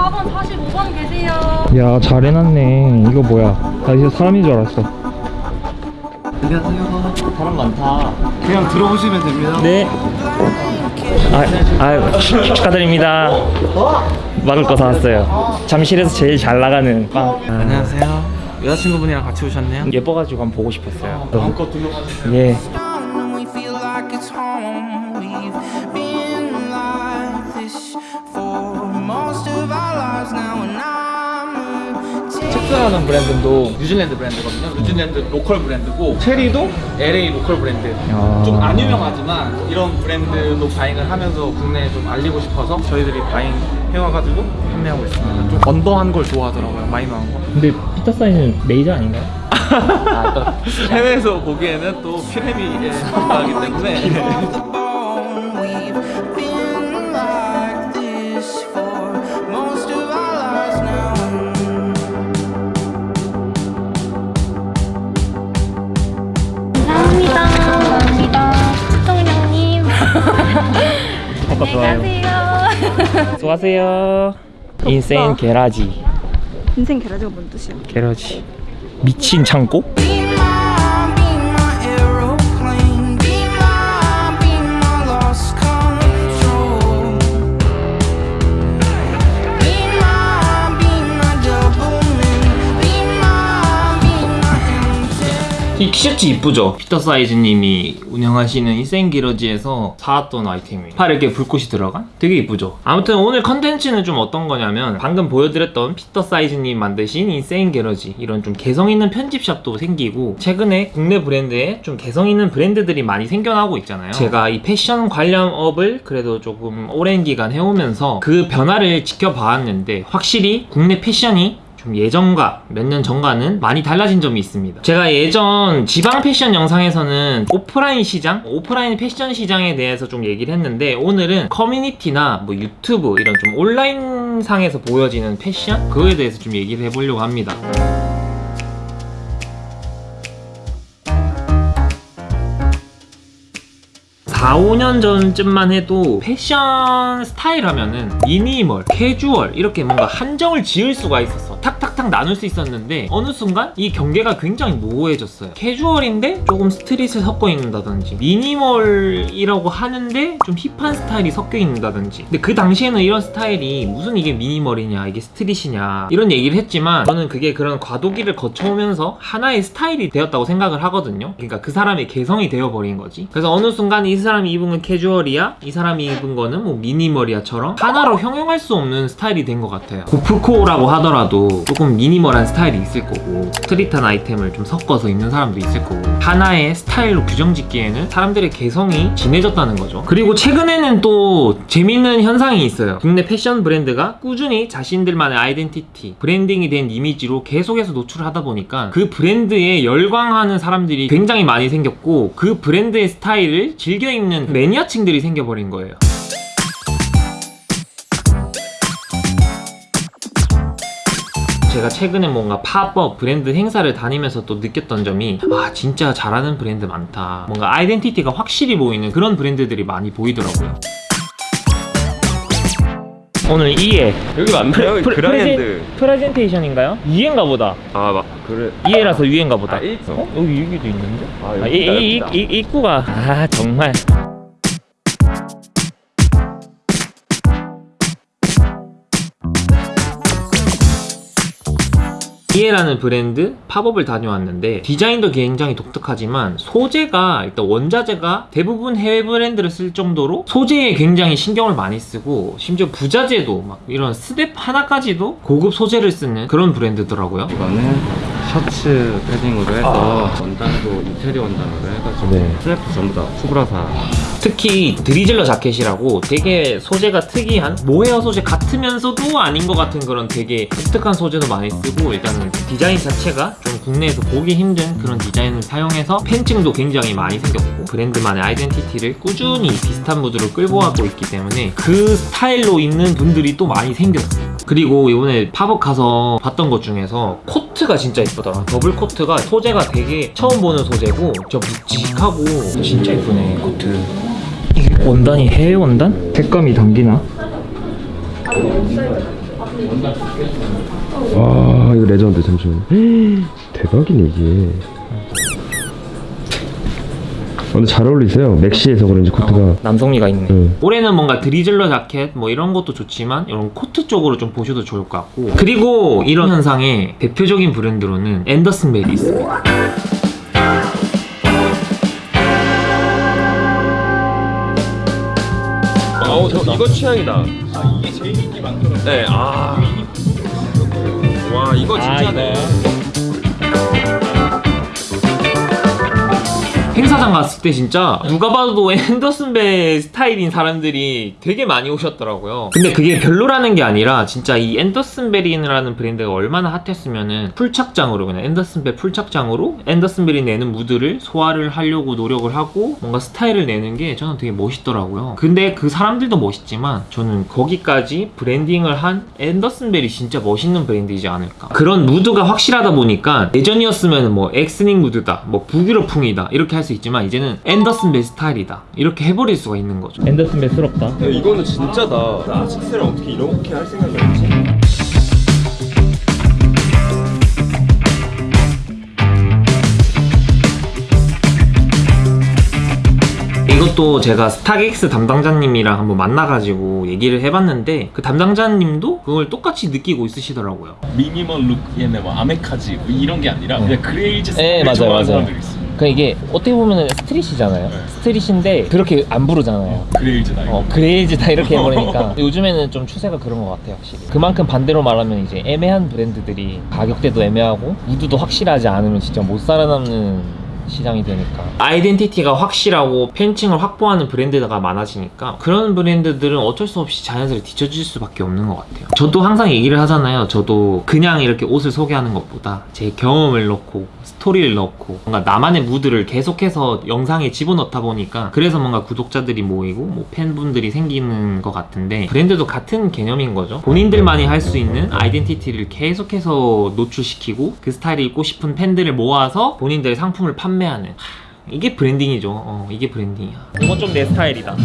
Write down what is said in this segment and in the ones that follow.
4번 45번 계세요 야 잘해놨네 이거 뭐야 나 이제 사람인 줄 알았어 안녕하세요. 사람 많다. 그냥 들어오시면 됩니다. 네 아, 아 축하드립니다 막을 거 사왔어요 잠실에서 제일 잘 나가는 빵 아, 안녕하세요. 여자친구분이랑 같이 오셨네요. 예뻐가지고 한번 보고 싶었어요 마음껏 둘러가주세요. 예 I'm 첵스라는 브랜드도 뉴질랜드 브랜드거든요. 뉴질랜드 local 브랜드고 체리도 LA local 브랜드. 야. 좀안 유명하지만 이런 브랜드도 buying을 하면서 국내에 좀 알리고 싶어서 저희들이 buying 해와가지고 판매하고 있습니다. 좀 under한 걸 좋아하더라고요. 마이너한 거. 근데 피터 사이즈는 메이저 아닌가요? 해외에서 보기에는 또 피레미에 가기 때문에 수고하세요 인생 garage 인생 garage가 뭔 뜻이야? garage 미친 창고? 이 티셔츠 이쁘죠? 피터 사이즈님이 운영하시는 인생garage에서 사왔던 아이템이에요 팔에 이렇게 불꽃이 들어간? 되게 이쁘죠? 아무튼 오늘 컨텐츠는 좀 어떤 거냐면 방금 보여드렸던 피터 사이즈님 만드신 인생garage 이런 좀 개성 있는 편집샵도 생기고 최근에 국내 브랜드에 좀 개성 있는 브랜드들이 많이 생겨나고 있잖아요 제가 이 패션 관련 업을 그래도 조금 오랜 기간 해오면서 그 변화를 지켜봐왔는데 확실히 국내 패션이 좀 예전과 몇 년 전과는 많이 달라진 점이 있습니다. 제가 예전 지방 패션 영상에서는 오프라인 시장, 오프라인 패션 시장에 대해서 좀 얘기를 했는데 오늘은 커뮤니티나 뭐 유튜브 이런 좀 온라인 상에서 보여지는 패션 그거에 대해서 좀 얘기를 해보려고 합니다. 4, 5년 전쯤만 해도 패션 스타일 하면은 미니멀, 캐주얼 이렇게 뭔가 한정을 지을 수가 있었어 탁탁탁 나눌 수 있었는데 어느 순간 이 경계가 굉장히 모호해졌어요. 캐주얼인데 조금 street을 섞어 입는다든지 minimal이라고 하는데 좀 hip한 스타일이 섞여 있는다든지. 근데 그 당시에는 이런 스타일이 무슨 이게 minimal이냐 이게 street이냐 이런 얘기를 했지만 저는 그게 그런 과도기를 거쳐오면서 하나의 스타일이 되었다고 생각을 하거든요. 그러니까 그 사람의 개성이 되어버린 거지. 그래서 어느 순간 이 사람이 입은 건 캐주얼이야 이 사람이 입은 거는 뭐 minimal이야처럼 하나로 형용할 수 없는 스타일이 된 것 같아요. gorpcore라고 하더라도 조금 minimal한 스타일이 있을 거고 street한 아이템을 좀 섞어서 입는 사람도 있을 거고 하나의 스타일로 규정 짓기에는 사람들의 개성이 진해졌다는 거죠. 그리고 최근에는 또 재밌는 현상이 있어요. 국내 패션 브랜드가 꾸준히 자신들만의 아이덴티티 branding이 된 이미지로 계속해서 노출을 하다 보니까 그 브랜드에 열광하는 사람들이 굉장히 많이 생겼고 그 브랜드의 스타일을 즐겨 입는 매니아층들이 생겨버린 거예요 제가 최근에 뭔가 팝업 브랜드 행사를 다니면서 또 느꼈던 점이 아 진짜 잘하는 브랜드 많다 뭔가 아이덴티티가 확실히 보이는 그런 브랜드들이 많이 보이더라고요 오늘 2회 여기 맞나요? 그라이언드 프레젠테이션인가요? 2회인가 보다 아 막 그래 2회라서 유행가 보다 아, 일- 어? 여기 여기도 있는데? 아, 아, 이. 이, 이, 입구가 아 정말 이에라는 브랜드 pop-up을 다녀왔는데 디자인도 굉장히 독특하지만 소재가 일단 원자재가 대부분 해외 브랜드를 쓸 정도로 소재에 굉장히 신경을 많이 쓰고 심지어 부자재도 막 이런 스냅 하나까지도 고급 소재를 쓰는 그런 브랜드더라고요 이거는 셔츠 패딩으로 해서 원단도 인테리어 원단으로 해가지고 네. 스냅도 전부 다 쿠브라사 특히 drizzler 자켓이라고 되게 소재가 특이한 모헤어 소재 같으면서도 아닌 것 같은 그런 되게 독특한 소재도 많이 쓰고 일단은 디자인 자체가 좀 국내에서 보기 힘든 그런 디자인을 사용해서 팬층도 굉장히 많이 생겼고 브랜드만의 아이덴티티를 꾸준히 비슷한 무드로 끌고 가고 있기 때문에 그 스타일로 입는 분들이 또 많이 생겼어요. 그리고 이번에 팝업 가서 봤던 것 중에서 코트가 진짜 이쁘더라. 더블 코트가 소재가 되게 처음 보는 소재고 저 묵직하고 진짜 이쁘네 코트 이게 원단이 해외 원단? 색감이 담기나? 와 이거 레전드 잠시만 대박이네 이게 아, 근데 잘 어울리세요 maxi여서 그런지 코트가 남성미가 있네. 응. 올해는 뭔가 drizzler 자켓 뭐 이런 것도 좋지만 이런 코트 쪽으로 좀 보셔도 좋을 것 같고 그리고 이런 현상의 대표적인 브랜드로는 앤더슨 벨이 있습니다. 아우 저 이거 취향이다. 아 이게 제일 인기 많더라고요. 네아와 이거 진짜네 행사장 갔을 때 진짜 누가 봐도 앤더슨 벨 스타일인 사람들이 되게 많이 오셨더라고요. 근데 그게 별로라는 게 아니라 진짜 이 앤더슨 벨이라는 브랜드가 얼마나 hot했으면은 full착장으로 그냥 앤더슨 벨 full착장으로 앤더슨 벨이 내는 무드를 소화를 하려고 노력을 하고 뭔가 스타일을 내는 게 저는 되게 멋있더라고요. 근데 그 사람들도 멋있지만 저는 거기까지 branding을 한 앤더슨 벨이 진짜 멋있는 브랜드이지 않을까. 그런 무드가 확실하다 보니까 예전이었으면 뭐 엑스닝 무드다, 뭐 북유럽풍이다 이렇게 할 수 있 지만 이제는 앤더슨 벨 스타일이다 이렇게 해버릴 수가 있는 거죠. 앤더슨 벨스럽다. 이거는 진짜다 나 아식스를 어떻게 이렇게 할 생각이 없지 이것도 제가 스타렉스 담당자님이랑 한번 만나가지고 얘기를 해봤는데 그 담당자님도 그걸 똑같이 느끼고 있으시더라고요. minimal look 얘네 뭐 아메카지 뭐 이런 게 아니라 그냥 그레이즈 네, 스타일 좋아하는 맞아요. 사람들이 있어 그 이게 어떻게 보면 street이잖아요. street인데 그렇게 안 부르잖아요. 그레이즈다 이거 어, 그레이즈다 이렇게 해버리니까 요즘에는 좀 추세가 그런 것 같아요 확실히 그만큼 반대로 말하면 이제 애매한 브랜드들이 가격대도 애매하고 무드도 확실하지 않으면 진짜 못 살아남는 시장이 되니까. 아이덴티티가 확실하고 팬층을 확보하는 브랜드가 많아지니까 그런 브랜드들은 어쩔 수 없이 자연스레 뒤처질 수밖에 없는 것 같아요. 저도 항상 얘기를 하잖아요. 저도 그냥 이렇게 옷을 소개하는 것보다 제 경험을 넣고 스토리를 넣고 뭔가 나만의 무드를 계속해서 영상에 집어넣다 보니까 그래서 뭔가 구독자들이 모이고 뭐 팬분들이 생기는 것 같은데 브랜드도 같은 개념인 거죠. 본인들만이 할 수 있는 아이덴티티를 계속해서 노출시키고 그 스타일을 입고 싶은 팬들을 모아서 본인들의 상품을 판매 하는. 하, 이게 브랜딩이죠. 어, 이게 브랜딩이야. 이건 좀 내 스타일이다.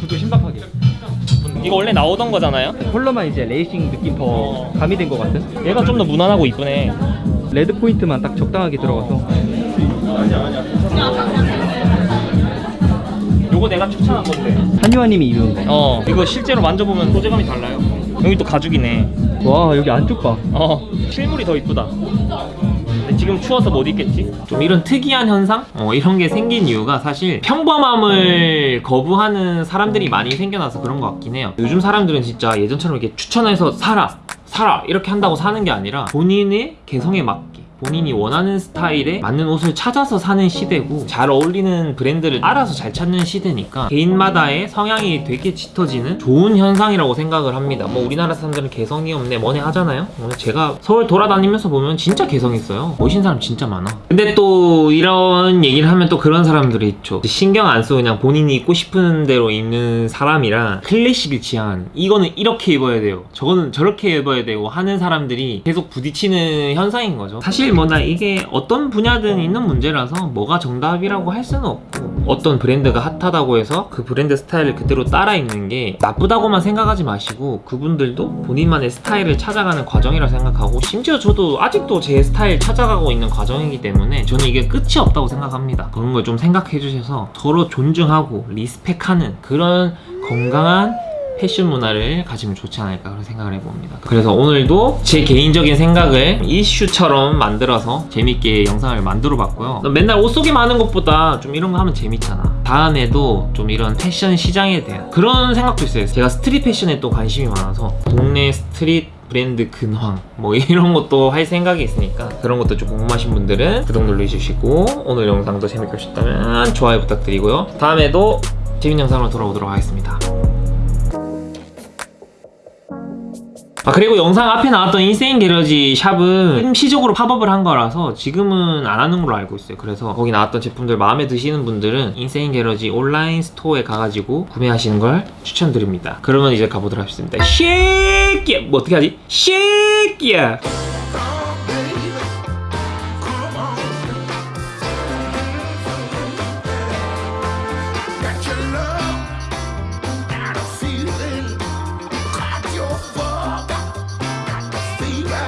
구도 신박하게. 이거 원래 나오던 거잖아요? 컬러만 이제 레이싱 느낌 더 가미된 것 같은? 얘가 좀 더 무난하고 이쁘네. 레드 포인트만 딱 적당하게 들어가서. 요거 내가 추천한 건데. 한유아님이 입은 거. 어 이거 실제로 만져보면 소재감이 달라요. 여기 또 가죽이네. 와 여기 안쪽 봐. 어 실물이 더 이쁘다 지금 추워서 못 입겠지? 좀 이런 특이한 현상? 어, 이런 게 생긴 이유가 사실 평범함을 거부하는 사람들이 많이 생겨나서 그런 것 같긴 해요 요즘 사람들은 진짜 예전처럼 이렇게 추천해서 사라 사라 이렇게 한다고 사는 게 아니라 본인의 개성에 맞게 본인이 원하는 스타일에 맞는 옷을 찾아서 사는 시대고 잘 어울리는 브랜드를 알아서 잘 찾는 시대니까 개인마다의 성향이 되게 짙어지는 좋은 현상이라고 생각을 합니다. 뭐 우리나라 사람들은 개성이 없네 뭐네 하잖아요. 오늘 제가 서울 돌아다니면서 보면 진짜 개성 있어요. 멋있는 사람 진짜 많아. 근데 또 이런 얘기를 하면 또 그런 사람들이 있죠. 신경 안 쓰고 그냥 본인이 입고 싶은 대로 입는 사람이랑 클래식을 지향하는. 이거는 이렇게 입어야 돼요. 저거는 저렇게 입어야 되고 하는 사람들이 계속 부딪히는 현상인 거죠. 사실 뭐나 이게 어떤 분야든 있는 문제라서 뭐가 정답이라고 할 수는 없고 어떤 브랜드가 핫하다고 해서 그 브랜드 스타일을 그대로 따라 입는 게 나쁘다고만 생각하지 마시고 그분들도 본인만의 스타일을 찾아가는 과정이라 생각하고 심지어 저도 아직도 제 스타일 찾아가고 있는 과정이기 때문에 저는 이게 끝이 없다고 생각합니다. 그런 걸 좀 생각해 주셔서 서로 존중하고 리스펙하는 그런 건강한 패션 문화를 가지면 좋지 않을까 그런 생각을 해봅니다. 그래서 오늘도 제 개인적인 생각을 이슈처럼 만들어서 재밌게 영상을 만들어 봤고요. 맨날 옷 소개만 하는 것보다 좀 이런 거 하면 재밌잖아. 다음에도 좀 이런 패션 시장에 대한 그런 생각도 있어요. 제가 스트릿 패션에 또 관심이 많아서 동네 스트릿 브랜드 근황 뭐 이런 것도 할 생각이 있으니까 그런 것도 좀 궁금하신 분들은 구독 눌러주시고 오늘 영상도 재밌게 보셨다면 좋아요 부탁드리고요. 다음에도 재밌는 영상으로 돌아오도록 하겠습니다 아 그리고 영상 앞에 나왔던 인세인 게러지 샵은 일시적으로 팝업을 한 거라서 지금은 안 하는 걸로 알고 있어요. 그래서 거기 나왔던 제품들 마음에 드시는 분들은 인세인 게러지 온라인 스토어에 가가지고 구매하시는 걸 추천드립니다. 그러면 이제 가보도록 하겠습니다. 쉐끼야! 뭐 어떻게 하지? 쉐끼야